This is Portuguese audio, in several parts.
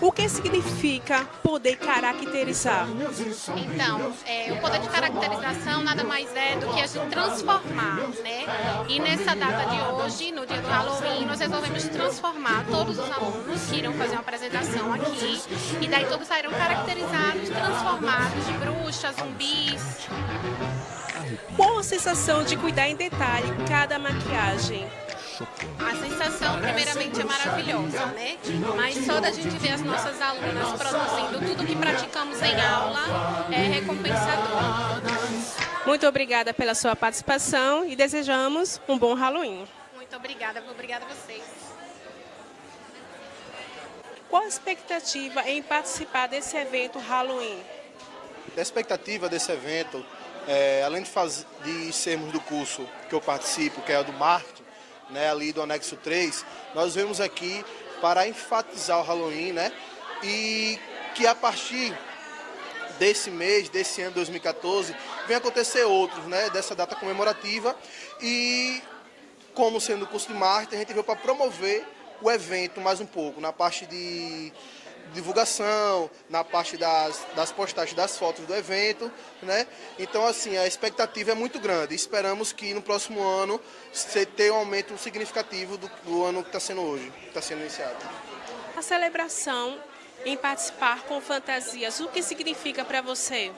O que significa poder caracterizar? Então, é, o poder de caracterização nada mais é do que a gente transformar, né? E nessa data de hoje, no dia do Halloween, nós resolvemos transformar todos os alunos que irão fazer uma apresentação aqui, e daí todos saíram caracterizados, transformados de bruxas, zumbis. Qual a sensação de cuidar em detalhe cada maquiagem? A sensação, primeiramente, é maravilhosa, né? Mas só da gente ver as nossas alunas produzindo tudo que praticamos em aula é recompensador. Muito obrigada pela sua participação e desejamos um bom Halloween. Muito obrigada, obrigada a vocês. Qual a expectativa em participar desse evento Halloween? A expectativa desse evento, é, além de, faz, de sermos do curso que eu participo, que é o do marketing, né, ali do anexo 3, nós vemos aqui para enfatizar o Halloween, né? E que a partir desse mês, desse ano 2014, vem acontecer outros, né, dessa data comemorativa e como sendo o curso de marketing, a gente veio para promover o evento mais um pouco, na parte de divulgação, na parte das, das postagens das fotos do evento, né? Então, assim, a expectativa é muito grande. Esperamos que no próximo ano você tenha um aumento significativo do, do ano que está sendo hoje, que está sendo iniciado. A celebração em participar com fantasias, o que significa para você?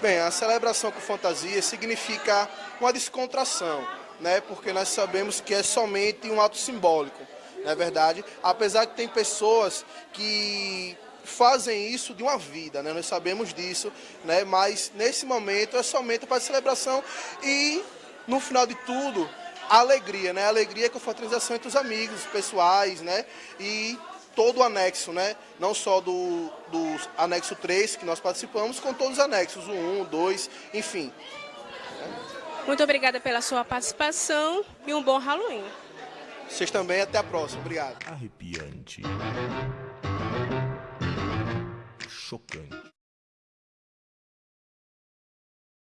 Bem, a celebração com fantasia significa uma descontração, né? Porque nós sabemos que é somente um ato simbólico é verdade? Apesar que tem pessoas que fazem isso de uma vida, né? Nós sabemos disso, né? Mas nesse momento é somente para celebração e no final de tudo alegria, né? Alegria com fraternização entre os amigos, pessoais, né? E todo o anexo, né? Não só do, do anexo 3 que nós participamos, com todos os anexos, o 1, o 2, enfim. Muito obrigada pela sua participação e um bom Halloween. Vocês também, até a próxima. Obrigado. Arrepiante. Chocante.